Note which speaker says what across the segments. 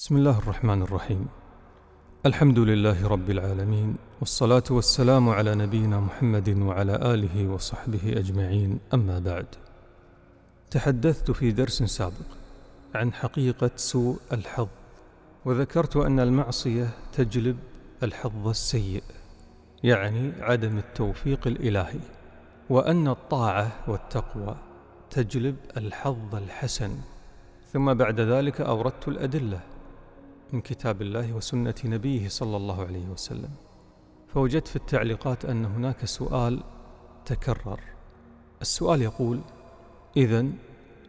Speaker 1: بسم الله الرحمن الرحيم. الحمد لله رب العالمين والصلاة والسلام على نبينا محمد وعلى آله وصحبه أجمعين أما بعد. تحدثت في درس سابق عن حقيقة سوء الحظ وذكرت أن المعصية تجلب الحظ السيء يعني عدم التوفيق الإلهي وأن الطاعة والتقوى تجلب الحظ الحسن. ثم بعد ذلك أوردت الأدلة من كتاب الله وسنة نبيه صلى الله عليه وسلم. فوجدت في التعليقات أن هناك سؤال تكرر. السؤال يقول إذا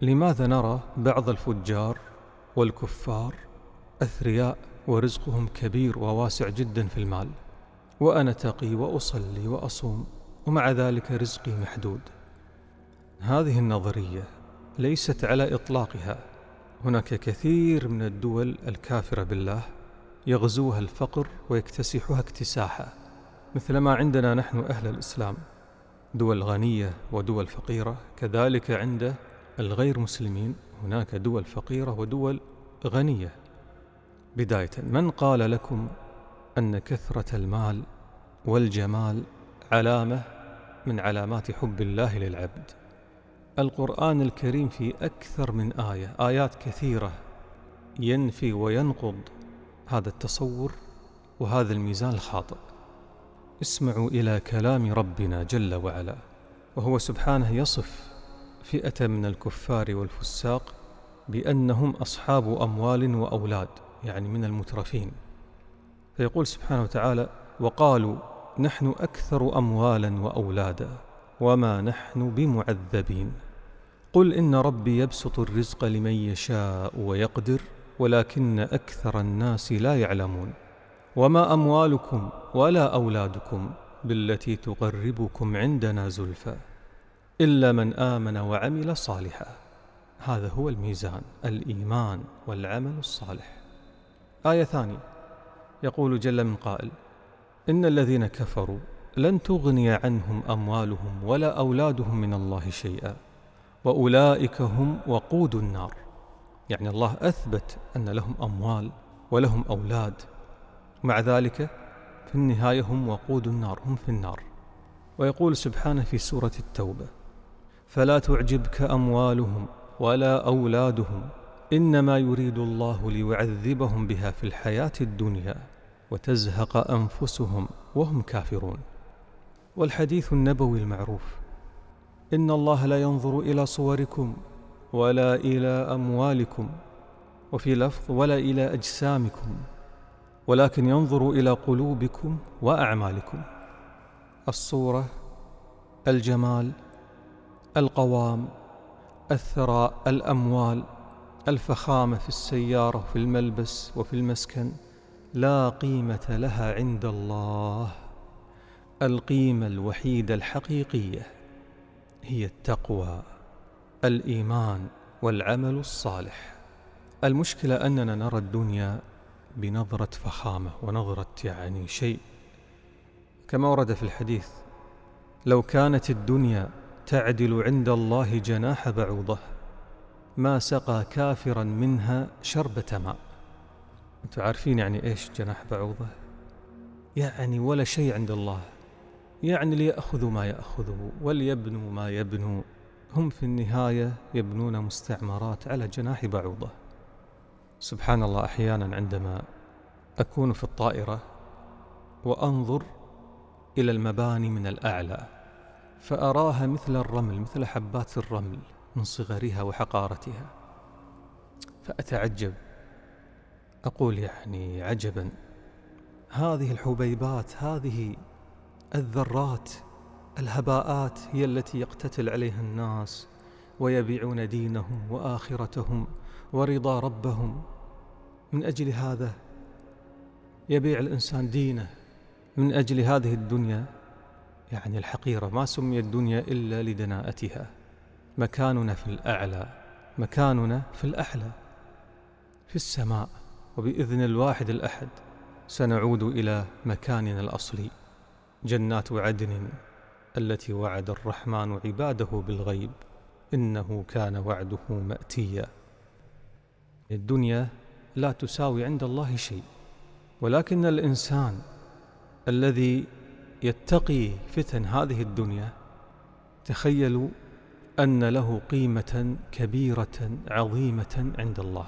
Speaker 1: لماذا نرى بعض الفجار والكفار أثرياء ورزقهم كبير وواسع جدا في المال وأنا تقي وأصلي وأصوم ومع ذلك رزقي محدود؟ هذه النظرية ليست على إطلاقها. هناك كثير من الدول الكافرة بالله يغزوها الفقر ويكتسحها اكتساحا مثلما عندنا نحن أهل الإسلام. دول غنية ودول فقيرة كذلك عند الغير مسلمين هناك دول فقيرة ودول غنية. بداية من قال لكم أن كثرة المال والجمال علامة من علامات حب الله للعبد؟ القرآن الكريم في أكثر من آية آيات كثيرة ينفي وينقض هذا التصور وهذا الميزان الخاطئ. اسمعوا إلى كلام ربنا جل وعلا وهو سبحانه يصف فئة من الكفار والفساق بأنهم أصحاب أموال وأولاد يعني من المترفين. فيقول سبحانه وتعالى وقالوا نحن أكثر أموالا وأولادا. وما نحن بمعذبين. قل إن ربي يبسط الرزق لمن يشاء ويقدر ولكن أكثر الناس لا يعلمون. وما أموالكم ولا أولادكم بالتي تقربكم عندنا زلفى إلا من آمن وعمل صالحا. هذا هو الميزان الإيمان والعمل الصالح. آية ثانية. يقول جل من قائل إن الذين كفروا لن تغني عنهم أموالهم ولا أولادهم من الله شيئا وأولئك هم وقود النار. يعني الله أثبت أن لهم أموال ولهم أولاد. مع ذلك في النهاية هم وقود النار هم في النار. ويقول سبحانه في سورة التوبة فلا تعجبك أموالهم ولا أولادهم إنما يريد الله ليعذبهم بها في الحياة الدنيا وتزهق أنفسهم وهم كافرون. والحديث النبوي المعروف. إن الله لا ينظر إلى صوركم ولا إلى أموالكم وفي لفظ ولا إلى أجسامكم ولكن ينظر إلى قلوبكم وأعمالكم. الصورة الجمال القوام الثراء الأموال الفخامة في السيارة وفي الملبس وفي المسكن لا قيمة لها عند الله. القيمة الوحيدة الحقيقية هي التقوى الإيمان والعمل الصالح. المشكلة أننا نرى الدنيا بنظرة فخامة ونظرة يعني شيء. كما ورد في الحديث لو كانت الدنيا تعدل عند الله جناح بعوضة ما سقى كافرا منها شربة ماء. أنتم عارفين يعني إيش جناح بعوضة؟ يعني ولا شيء عند الله. يعني ليأخذوا ما يأخذوا وليبنوا ما يبنوا. هم في النهاية يبنون مستعمرات على جناح بعوضة. سبحان الله أحيانا عندما أكون في الطائرة وأنظر إلى المباني من الأعلى فأراها مثل الرمل مثل حبات الرمل من صغرها وحقارتها. فأتعجب. أقول يعني عجبا. هذه الحبيبات هذه الذرات الهباءات هي التي يقتتل عليها الناس ويبيعون دينهم وآخرتهم ورضا ربهم. من أجل هذا يبيع الإنسان دينه. من أجل هذه الدنيا يعني الحقيرة ما سمي الدنيا إلا لدناءتها. مكاننا في الأعلى مكاننا في الأحلى. في السماء وبإذن الواحد الأحد سنعود إلى مكاننا الأصلي. جنات عدن التي وعد الرحمن عباده بالغيب إنه كان وعده مأتيا. الدنيا لا تساوي عند الله شيء ولكن الإنسان الذي يتقي فتن هذه الدنيا تخيلوا أن له قيمة كبيرة عظيمة عند الله.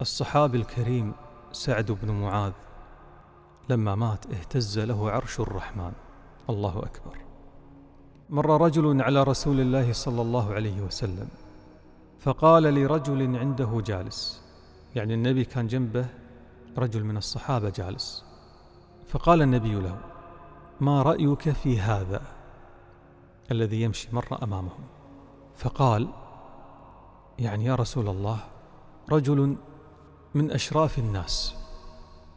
Speaker 1: الصحابي الكريم سعد بن معاذ لما مات اهتز له عرش الرحمن. الله أكبر. مر رجل على رسول الله صلى الله عليه وسلم فقال لرجل عنده جالس. يعني النبي كان جنبه رجل من الصحابة جالس. فقال النبي له ما رأيك في هذا الذي يمشي مر أمامهم؟ فقال يعني يا رسول الله رجل من أشراف الناس.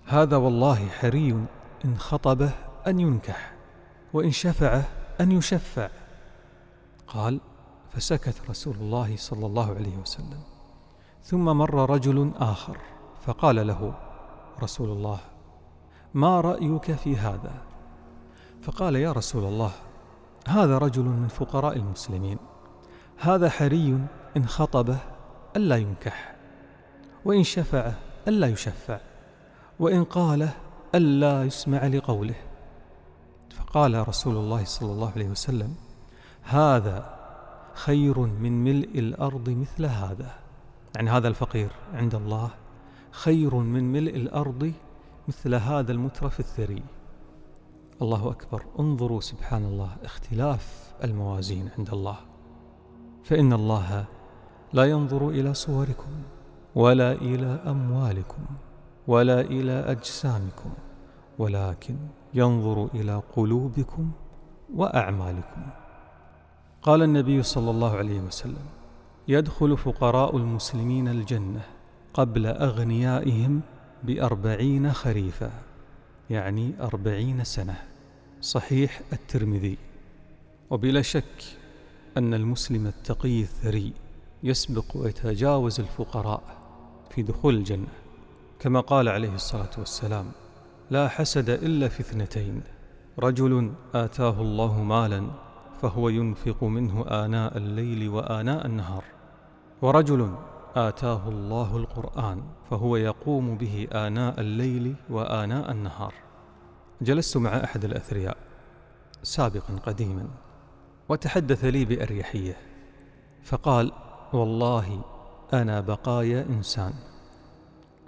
Speaker 1: هذا والله حري إن خطبه أن ينكح وإن شفعه أن يشفع. قال فسكت رسول الله صلى الله عليه وسلم. ثم مر رجل آخر فقال له رسول الله ما رأيك في هذا؟ فقال يا رسول الله هذا رجل من فقراء المسلمين. هذا حري إن خطبه ألا ينكح وإن شفعه ألا يشفع. وإن قاله ألا يسمع لقوله. فقال رسول الله صلى الله عليه وسلم هذا خير من ملء الأرض مثل هذا. يعني هذا الفقير عند الله خير من ملء الأرض مثل هذا المترف الثري. الله أكبر. انظروا سبحان الله اختلاف الموازين عند الله. فإن الله لا ينظر إلى صوركم ولا إلى أموالكم. ولا إلى أجسامكم ولكن ينظر إلى قلوبكم وأعمالكم. قال النبي صلى الله عليه وسلم يدخل فقراء المسلمين الجنة قبل أغنيائهم بأربعين خريفا يعني أربعين سنة. صحيح الترمذي. وبلا شك أن المسلم التقي الثري يسبق ويتجاوز الفقراء في دخول الجنة. كما قال عليه الصلاة والسلام لا حسد إلا في اثنتين رجل آتاه الله مالا فهو ينفق منه آناء الليل وآناء النهار ورجل آتاه الله القرآن فهو يقوم به آناء الليل وآناء النهار. جلست مع أحد الأثرياء سابقا قديما وتحدث لي بأريحية فقال والله أنا بقايا إنسان.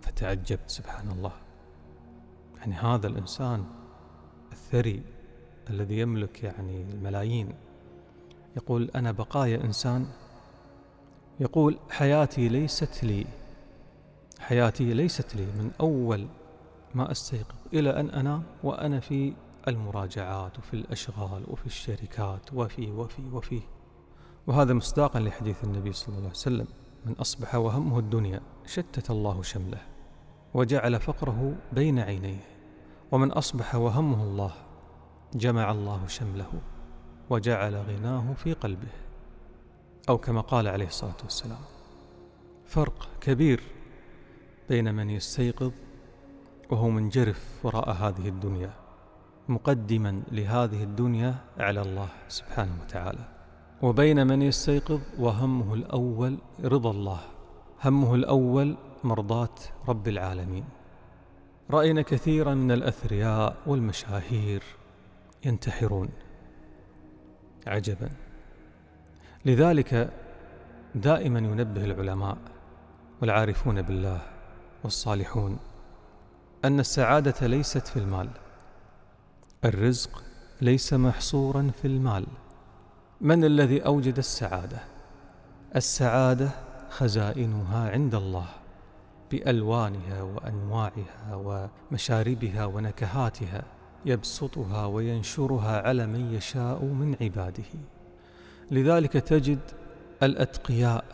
Speaker 1: فتعجبت سبحان الله يعني هذا الإنسان الثري الذي يملك يعني الملايين. يقول أنا بقايا إنسان. يقول حياتي ليست لي حياتي ليست لي من أول ما أستيقظ إلى أن أنام وأنا في المراجعات وفي الأشغال وفي الشركات وفي وفي وفي. وهذا مصداقا لحديث النبي صلى الله عليه وسلم. من أصبح وهمه الدنيا شتت الله شمله وجعل فقره بين عينيه ومن أصبح وهمه الله جمع الله شمله وجعل غناه في قلبه أو كما قال عليه الصلاة والسلام فرق كبير بين من يستيقظ وهو منجرف وراء هذه الدنيا مقدما لهذه الدنيا على الله سبحانه وتعالى. وبين من يستيقظ وهمه الأول رضا الله همه الأول مرضاة رب العالمين. رأينا كثيرا من الأثرياء والمشاهير ينتحرون. عجبا. لذلك دائما ينبه العلماء والعارفون بالله والصالحون أن السعادة ليست في المال الرزق ليس محصورا في المال. من الذي أوجد السعادة؟ السعادة خزائنها عند الله بألوانها وأنواعها ومشاربها ونكهاتها يبسطها وينشرها على من يشاء من عباده. لذلك تجد الأتقياء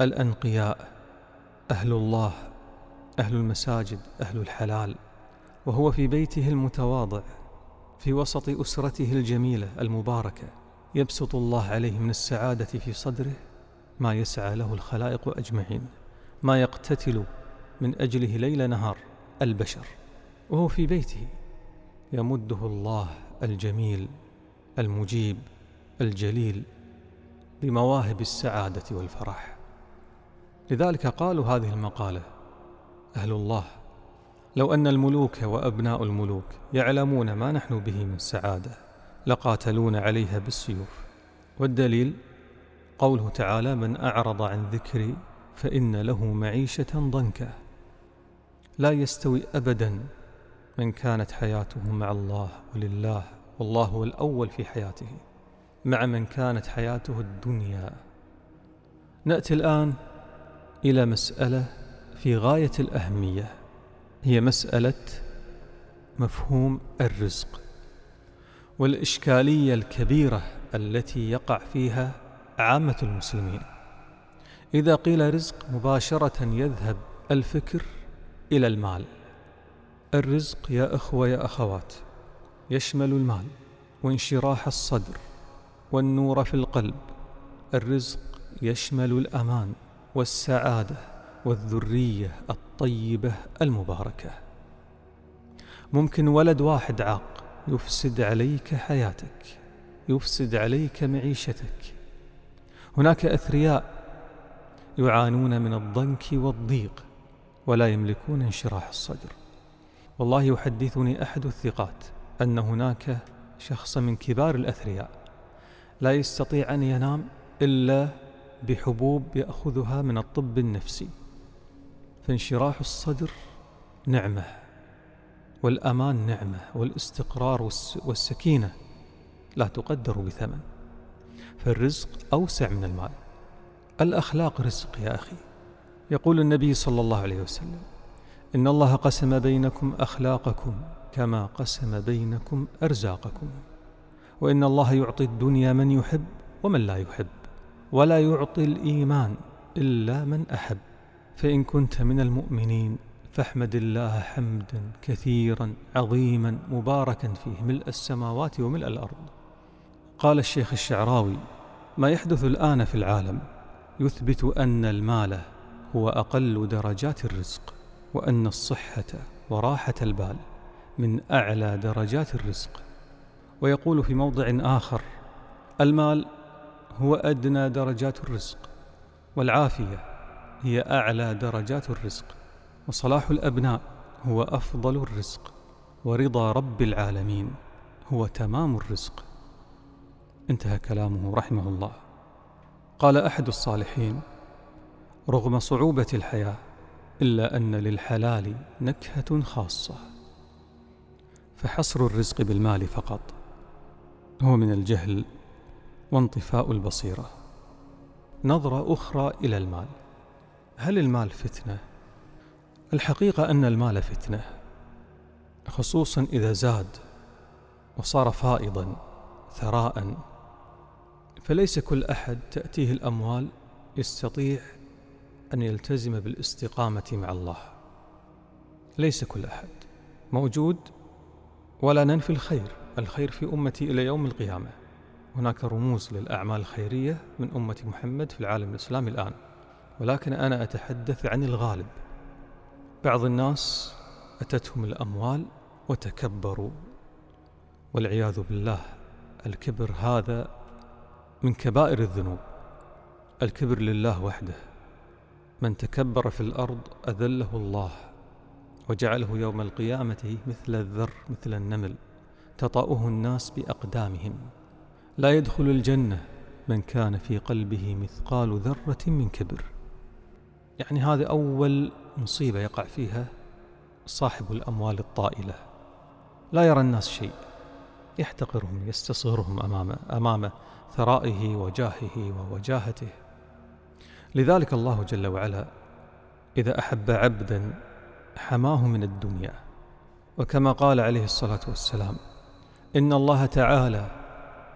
Speaker 1: الأنقياء أهل الله أهل المساجد أهل الحلال وهو في بيته المتواضع في وسط أسرته الجميلة المباركة. يبسط الله عليه من السعادة في صدره ما يسعى له الخلائق أجمعين ما يقتتل من أجله ليل نهار البشر وهو في بيته. يمده الله الجميل المجيب الجليل بمواهب السعادة والفرح. لذلك قالوا هذه المقالة أهل الله لو أن الملوك وأبناء الملوك يعلمون ما نحن به من سعادة. لقاتلون عليها بالسيوف. والدليل قوله تعالى من أعرض عن ذكري فإن له معيشة ضنكا لا يستوي أبدا من كانت حياته مع الله ولله والله هو الأول في حياته مع من كانت حياته الدنيا. نأتي الآن إلى مسألة في غاية الأهمية هي مسألة مفهوم الرزق. والإشكالية الكبيرة التي يقع فيها عامة المسلمين. إذا قيل رزق مباشرة يذهب الفكر إلى المال. الرزق يا أخوة يا أخوات يشمل المال وانشراح الصدر والنور في القلب. الرزق يشمل الأمان والسعادة والذرية الطيبة المباركة. ممكن ولد واحد عاق يفسد عليك حياتك يفسد عليك معيشتك. هناك أثرياء يعانون من الضنك والضيق ولا يملكون انشراح الصدر. والله يحدثني أحد الثقات أن هناك شخص من كبار الأثرياء لا يستطيع أن ينام إلا بحبوب يأخذها من الطب النفسي فانشراح الصدر نعمة. والأمان نعمة والاستقرار والسكينة لا تقدر بثمن فالرزق أوسع من المال. الأخلاق رزق يا أخي. يقول النبي صلى الله عليه وسلم إن الله قسم بينكم أخلاقكم كما قسم بينكم أرزاقكم. وإن الله يعطي الدنيا من يحب ومن لا يحب ولا يعطي الإيمان إلا من أحب. فإن كنت من المؤمنين فاحمد الله حمدا كثيرا عظيما مباركا فيه ملء السماوات وملء الأرض. قال الشيخ الشعراوي ما يحدث الآن في العالم يثبت أن المال هو أقل درجات الرزق وأن الصحة وراحة البال من أعلى درجات الرزق. ويقول في موضع آخر المال هو أدنى درجات الرزق والعافية هي أعلى درجات الرزق. وصلاح الأبناء هو أفضل الرزق ورضا رب العالمين هو تمام الرزق. انتهى كلامه رحمه الله. قال أحد الصالحين رغم صعوبة الحياة إلا أن للحلال نكهة خاصة. فحصر الرزق بالمال فقط هو من الجهل وانطفاء البصيرة. نظرة أخرى إلى المال هل المال فتنة؟ الحقيقة أن المال فتنة خصوصا إذا زاد وصار فائضا ثراء فليس كل أحد تأتيه الأموال يستطيع أن يلتزم بالاستقامة مع الله. ليس كل أحد موجود ولا ننفي الخير الخير في أمتي إلى يوم القيامة. هناك رموز للأعمال الخيرية من أمة محمد في العالم الإسلامي الآن. ولكن أنا أتحدث عن الغالب. بعض الناس أتتهم الأموال وتكبروا والعياذ بالله الكبر هذا من كبائر الذنوب. الكبر لله وحده. من تكبر في الأرض أذله الله وجعله يوم القيامة مثل الذر مثل النمل تطأه الناس بأقدامهم. لا يدخل الجنة من كان في قلبه مثقال ذرة من كبر. يعني هذه أول مصيبة يقع فيها صاحب الأموال الطائلة. لا يرى الناس شيء. يحتقرهم يستصغرهم أمام أمام ثرائه وجاهه ووجاهته. لذلك الله جل وعلا إذا أحب عبدا حماه من الدنيا. وكما قال عليه الصلاة والسلام إن الله تعالى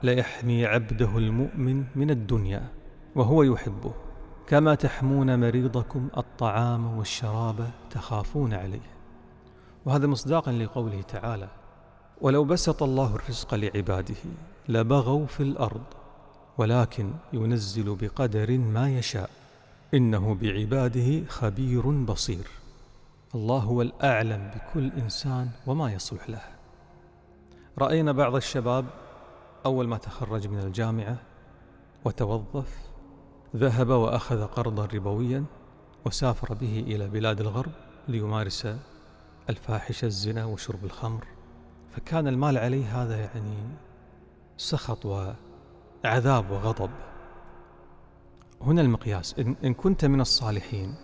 Speaker 1: ليحمي عبده المؤمن من الدنيا وهو يحبه. كما تحمون مريضكم الطعام والشراب تخافون عليه. وهذا مصداقا لقوله تعالى ولو بسط الله الرزق لعباده لبغوا في الأرض ولكن ينزل بقدر ما يشاء. إنه بعباده خبير بصير. الله هو الأعلم بكل إنسان وما يصلح له. رأينا بعض الشباب أول ما تخرج من الجامعة وتوظف ذهب وأخذ قرضا ربويا وسافر به إلى بلاد الغرب ليمارس الفاحشة الزنا وشرب الخمر. فكان المال عليه هذا يعني سخط وعذاب وغضب. هنا المقياس. إن كنت من الصالحين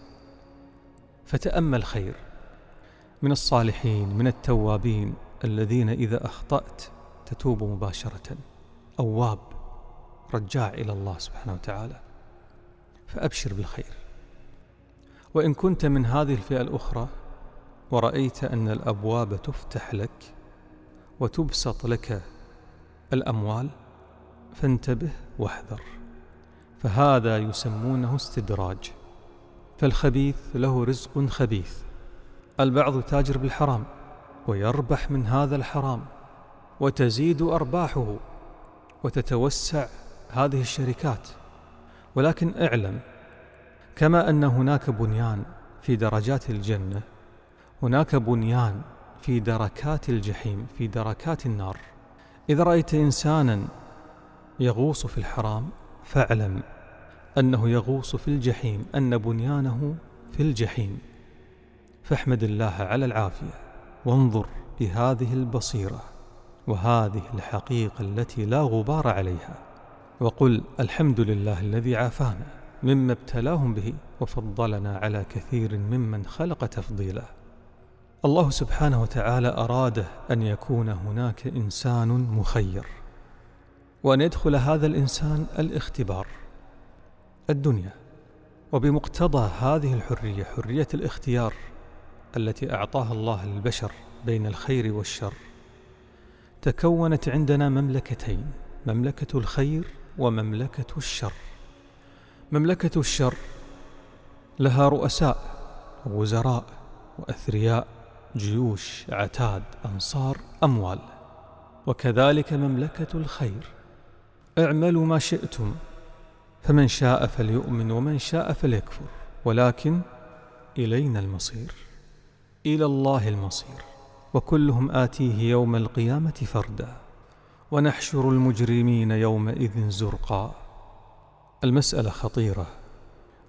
Speaker 1: فتأمل خير. من الصالحين من التوابين الذين إذا أخطأت تتوب مباشرة. أواب رجاع إلى الله سبحانه وتعالى. فأبشر بالخير. وإن كنت من هذه الفئة الأخرى ورأيت أن الأبواب تفتح لك وتبسط لك الأموال فانتبه واحذر. فهذا يسمونه استدراج. فالخبيث له رزق خبيث. البعض تاجر بالحرام ويربح من هذا الحرام وتزيد أرباحه وتتوسع هذه الشركات. ولكن اعلم كما أن هناك بنيان في درجات الجنة هناك بنيان في دركات الجحيم في دركات النار. إذا رأيت إنسانا يغوص في الحرام فاعلم أنه يغوص في الجحيم أن بنيانه في الجحيم. فاحمد الله على العافية وانظر بهذه البصيرة وهذه الحقيقة التي لا غبار عليها. وقل الحمد لله الذي عافانا مما ابتلاهم به وفضلنا على كثير ممن خلق تفضيلا. الله سبحانه وتعالى أراد أن يكون هناك إنسان مخير وأن يدخل هذا الإنسان الاختبار الدنيا. وبمقتضى هذه الحرية حرية الاختيار التي أعطاها الله للبشر بين الخير والشر تكونت عندنا مملكتين مملكة الخير ومملكة الشر. مملكة الشر لها رؤساء ووزراء وأثرياء جيوش عتاد أنصار أموال. وكذلك مملكة الخير. اعملوا ما شئتم فمن شاء فليؤمن ومن شاء فليكفر. ولكن إلينا المصير. إلى الله المصير. وكلهم آتيه يوم القيامة فردا. ونحشر المجرمين يومئذ زرقا. المسألة خطيرة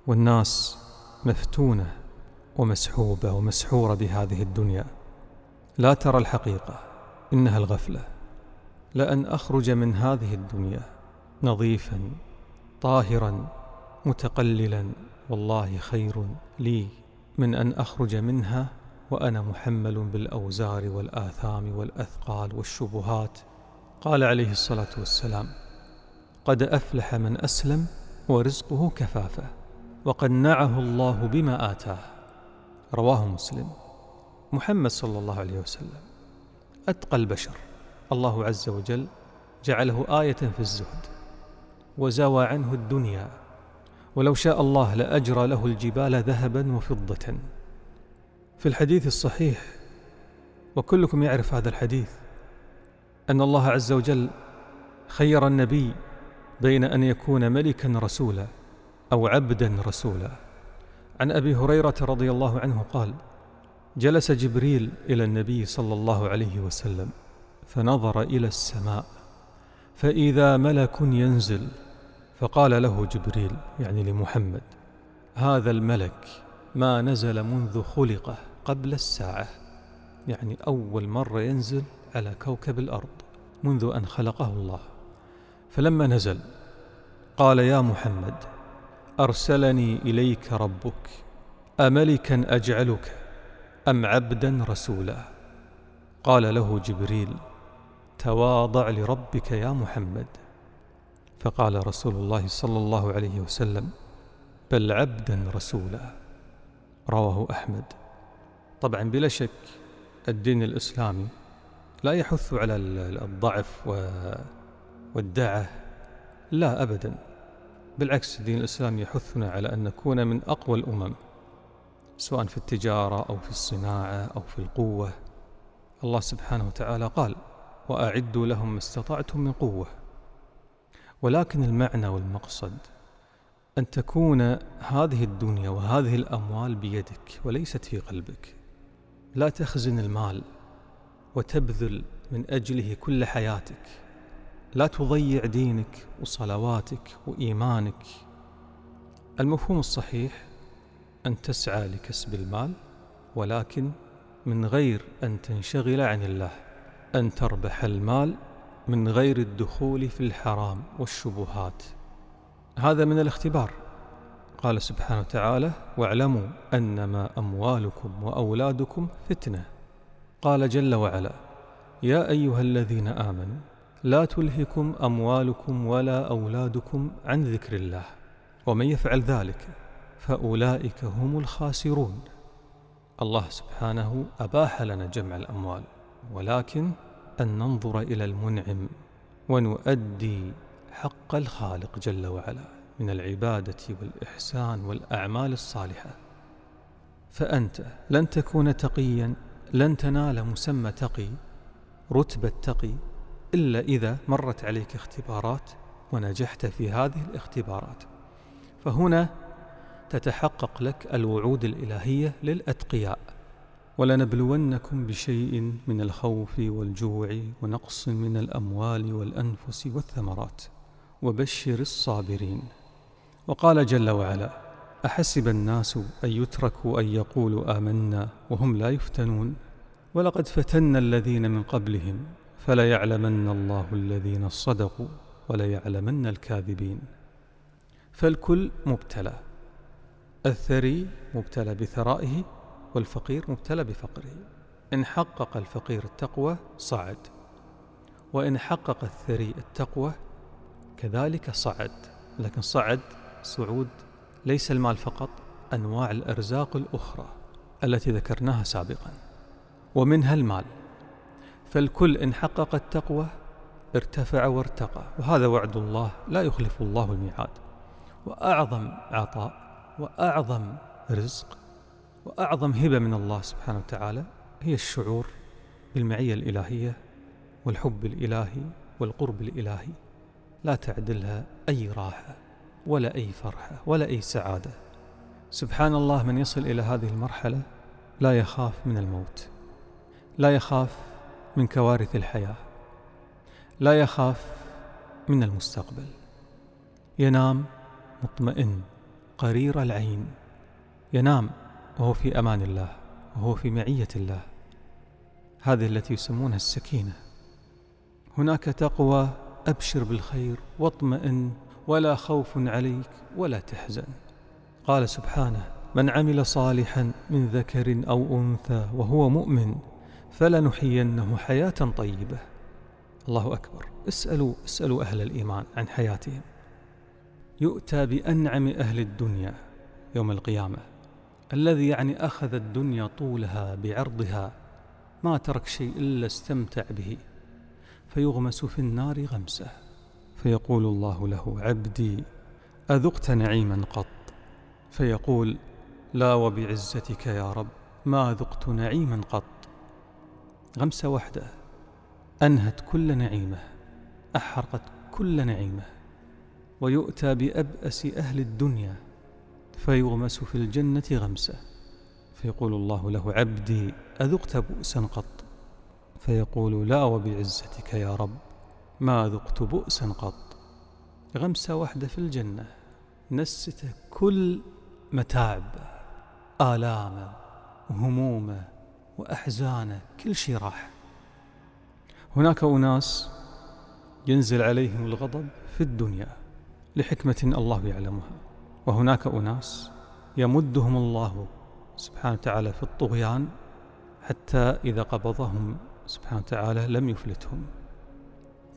Speaker 1: والناس مفتونة ومسحوبة ومسحورة بهذه الدنيا. لا ترى الحقيقة إنها الغفلة. لأن أخرج من هذه الدنيا نظيفا طاهرا متقللا. والله خير لي من أن أخرج منها وأنا محمل بالأوزار والآثام والأثقال والشبهات. قال عليه الصلاة والسلام قد أفلح من أسلم ورزقه كفافة وقنعه الله بما آتاه. رواه مسلم. محمد صلى الله عليه وسلم. أتقى البشر. الله عز وجل جعله آية في الزهد وزوى عنه الدنيا ولو شاء الله لأجرى له الجبال ذهبا وفضة. في الحديث الصحيح وكلكم يعرف هذا الحديث أن الله عز وجل خير النبي بين أن يكون ملكا رسولا أو عبدا رسولا. عن أبي هريرة رضي الله عنه قال جلس جبريل إلى النبي صلى الله عليه وسلم فنظر إلى السماء فإذا ملك ينزل فقال له جبريل يعني لمحمد هذا الملك ما نزل منذ خلقه قبل الساعة يعني أول مرة ينزل على كوكب الأرض منذ أن خلقه الله. فلما نزل قال يا محمد أرسلني إليك ربك أملكا أجعلك أم عبدا رسولا؟ قال له جبريل تواضع لربك يا محمد. فقال رسول الله صلى الله عليه وسلم بل عبدا رسولا. رواه أحمد. طبعا بلا شك الدين الإسلامي لا يحث على الضعف والدعة لا أبدا. بالعكس الدين الإسلامي يحثنا على أن نكون من أقوى الأمم سواء في التجارة أو في الصناعة أو في القوة. الله سبحانه وتعالى قال وأعدوا لهم ما استطعتم من قوة. ولكن المعنى والمقصد أن تكون هذه الدنيا وهذه الأموال بيدك وليست في قلبك. لا تخزن المال. وتبذل من أجله كل حياتك. لا تضيع دينك وصلواتك وإيمانك. المفهوم الصحيح أن تسعى لكسب المال ولكن من غير أن تنشغل عن الله. أن تربح المال من غير الدخول في الحرام والشبهات. هذا من الاختبار. قال سبحانه وتعالى واعلموا أنما أموالكم وأولادكم فتنة. قال جل وعلا يا أيها الذين آمنوا لا تلهكم أموالكم ولا أولادكم عن ذكر الله ومن يفعل ذلك فأولئك هم الخاسرون. الله سبحانه أباح لنا جمع الأموال ولكن أن ننظر إلى المنعم ونؤدي حق الخالق جل وعلا من العبادة والإحسان والأعمال الصالحة. فأنت لن تكون تقيا لن تنال مسمى تقي رتبة تقي إلا إذا مرت عليك اختبارات ونجحت في هذه الاختبارات. فهنا تتحقق لك الوعود الإلهية للأتقياء. ولنبلونكم بشيء من الخوف والجوع ونقص من الأموال والأنفس والثمرات. وبشر الصابرين. وقال جل وعلا أحسب الناس أن يتركوا أن يقولوا آمنا وهم لا يفتنون؟ ولقد فتنا الذين من قبلهم فليعلمن الله الذين صدقوا وليعلمن الكاذبين. فالكل مبتلى الثري مبتلى بثرائه والفقير مبتلى بفقره. إن حقق الفقير التقوى صعد وإن حقق الثري التقوى كذلك صعد. لكن صعد صعود ليس المال فقط أنواع الأرزاق الأخرى التي ذكرناها سابقا ومنها المال. فالكل إن حقق التقوى ارتفع وارتقى وهذا وعد الله لا يخلف الله الميعاد. وأعظم عطاء وأعظم رزق وأعظم هبة من الله سبحانه وتعالى هي الشعور بالمعية الإلهية والحب الإلهي والقرب الإلهي. لا تعدلها أي راحة. ولا أي فرحة ولا أي سعادة. سبحان الله من يصل إلى هذه المرحلة لا يخاف من الموت لا يخاف من كوارث الحياة لا يخاف من المستقبل. ينام مطمئن قرير العين. ينام وهو في أمان الله وهو في معية الله. هذه التي يسمونها السكينة. هناك تقوى أبشر بالخير واطمئن ولا خوف عليك ولا تحزن. قال سبحانه من عمل صالحا من ذكر أو أنثى وهو مؤمن فلنحيينه حياة طيبة. الله أكبر. اسألوا, اسألوا أهل الإيمان عن حياتهم. يؤتى بأنعم أهل الدنيا يوم القيامة. الذي يعني أخذ الدنيا طولها بعرضها ما ترك شيء إلا استمتع به فيغمس في النار غمسة. فيقول الله له عبدي أذقت نعيما قط. فيقول لا وبعزتك يا رب ما ذقت نعيما قط. غمسة واحدة أنهت كل نعيمة أحرقت كل نعيمة. ويؤتى بأبأس أهل الدنيا فيغمس في الجنة غمسة. فيقول الله له عبدي أذقت بؤسا قط. فيقول لا وبعزتك يا رب. ما ذقت بؤسا قط؟ غمسة واحدة في الجنة. نسته كل متاعبه آلامه وهمومه وأحزانه كل شيء راح. هناك أناس ينزل عليهم الغضب في الدنيا لحكمة الله يعلمها. وهناك أناس يمدهم الله سبحانه وتعالى في الطغيان حتى إذا قبضهم سبحانه وتعالى لم يفلتهم.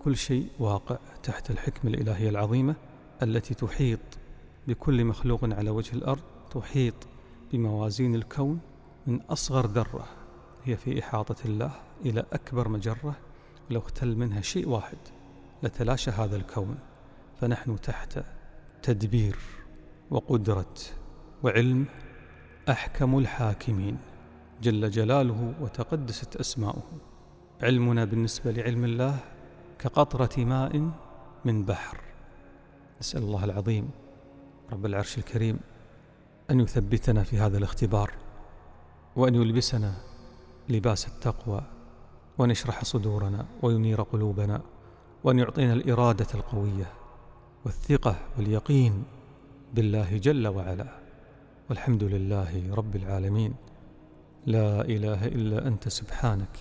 Speaker 1: كل شيء واقع تحت الحكمة الإلهية العظيمة التي تحيط بكل مخلوق على وجه الأرض تحيط بموازين الكون من أصغر ذرة هي في إحاطة الله إلى أكبر مجرة لو اختل منها شيء واحد لتلاشى هذا الكون فنحن تحت تدبير وقدرة وعلم أحكم الحاكمين جل جلاله وتقدست أسماؤه. علمنا بالنسبة لعلم الله كقطرة ماء من بحر. نسأل الله العظيم رب العرش الكريم أن يثبتنا في هذا الاختبار وأن يلبسنا لباس التقوى وأن يشرح صدورنا وينير قلوبنا وأن يعطينا الإرادة القوية والثقة واليقين بالله جل وعلا. والحمد لله رب العالمين. لا إله إلا أنت سبحانك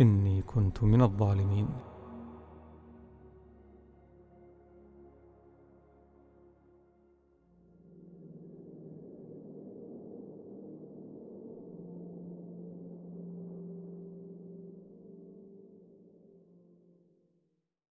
Speaker 1: إني كنت من الظالمين.